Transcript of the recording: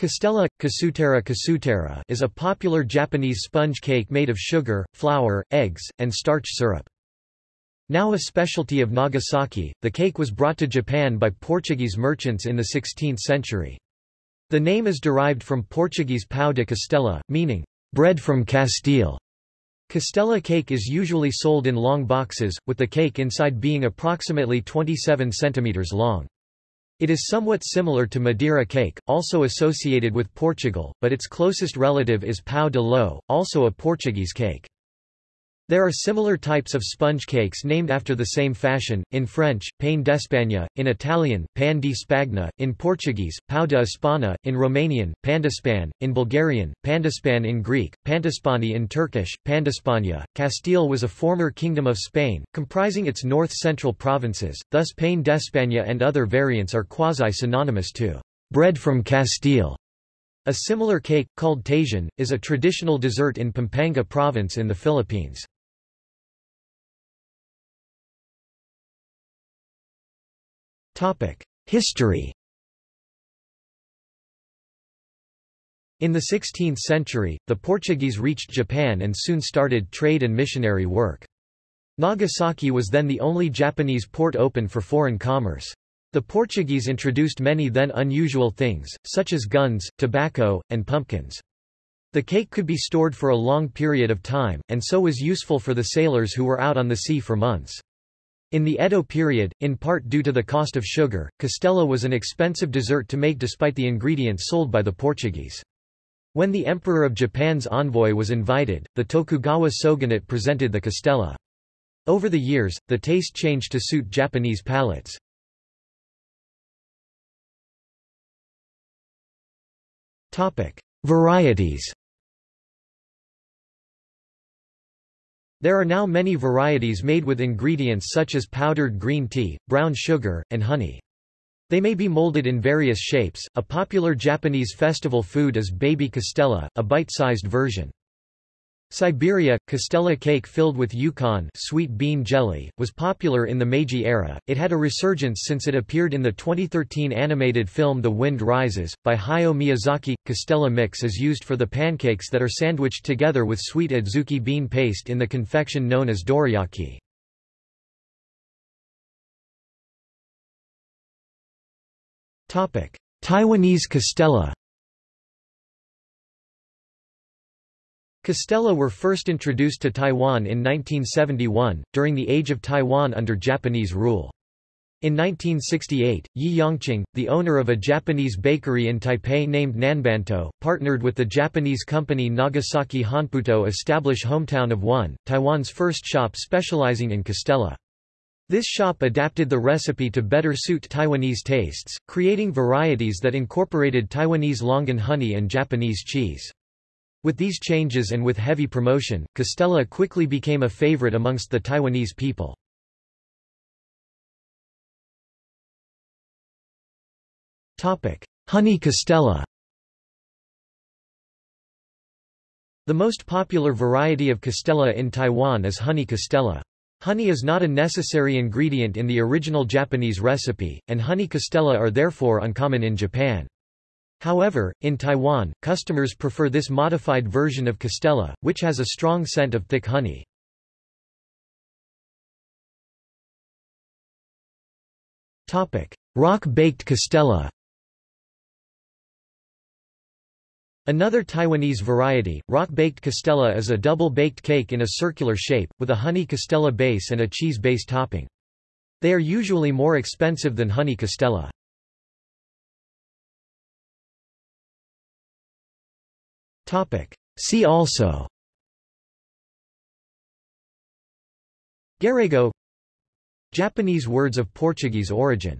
Castella, kasutera kasutera is a popular Japanese sponge cake made of sugar, flour, eggs, and starch syrup. Now a specialty of Nagasaki, the cake was brought to Japan by Portuguese merchants in the 16th century. The name is derived from Portuguese pão de castela, meaning, bread from Castile. Castella cake is usually sold in long boxes, with the cake inside being approximately 27 centimeters long. It is somewhat similar to Madeira cake, also associated with Portugal, but its closest relative is pão de ló, also a Portuguese cake. There are similar types of sponge cakes named after the same fashion, in French, pain d'Espagne, in Italian, pan di spagna, in Portuguese, pão de Espanha, in Romanian, pandispan, in Bulgarian, pandispan in Greek, pandispani in Turkish, pandispanya. Castile was a former kingdom of Spain, comprising its north-central provinces, thus pain d'Espagne and other variants are quasi-synonymous to bread from Castile. A similar cake, called tajín, is a traditional dessert in Pampanga province in the Philippines. History In the 16th century, the Portuguese reached Japan and soon started trade and missionary work. Nagasaki was then the only Japanese port open for foreign commerce. The Portuguese introduced many then unusual things, such as guns, tobacco, and pumpkins. The cake could be stored for a long period of time, and so was useful for the sailors who were out on the sea for months. In the Edo period, in part due to the cost of sugar, castella was an expensive dessert to make despite the ingredients sold by the Portuguese. When the Emperor of Japan's envoy was invited, the Tokugawa shogunate presented the castella. Over the years, the taste changed to suit Japanese palates. Varieties There are now many varieties made with ingredients such as powdered green tea, brown sugar, and honey. They may be molded in various shapes. A popular Japanese festival food is baby castella, a bite-sized version. Siberia, castella cake filled with yokan sweet bean jelly, was popular in the Meiji era. It had a resurgence since it appeared in the 2013 animated film The Wind Rises, by Hayao Miyazaki. Castella mix is used for the pancakes that are sandwiched together with sweet adzuki bean paste in the confection known as dorayaki. Taiwanese castella Castella were first introduced to Taiwan in 1971, during the Age of Taiwan under Japanese rule. In 1968, Yi Yongqing, the owner of a Japanese bakery in Taipei named Nanbanto, partnered with the Japanese company Nagasaki Honpo to establish Hometown of One, Taiwan's first shop specializing in Castella. This shop adapted the recipe to better suit Taiwanese tastes, creating varieties that incorporated Taiwanese longan honey and Japanese cheese. With these changes and with heavy promotion, Castella quickly became a favorite amongst the Taiwanese people. Honey Castella The most popular variety of Castella in Taiwan is honey Castella. Honey is not a necessary ingredient in the original Japanese recipe, and honey Castella are therefore uncommon in Japan. However, in Taiwan, customers prefer this modified version of Castella, which has a strong scent of thick honey. Rock-baked Castella Another Taiwanese variety, rock-baked Castella is a double-baked cake in a circular shape, with a honey Castella base and a cheese base topping. They are usually more expensive than honey Castella. See also. Gairaigo Japanese words of Portuguese origin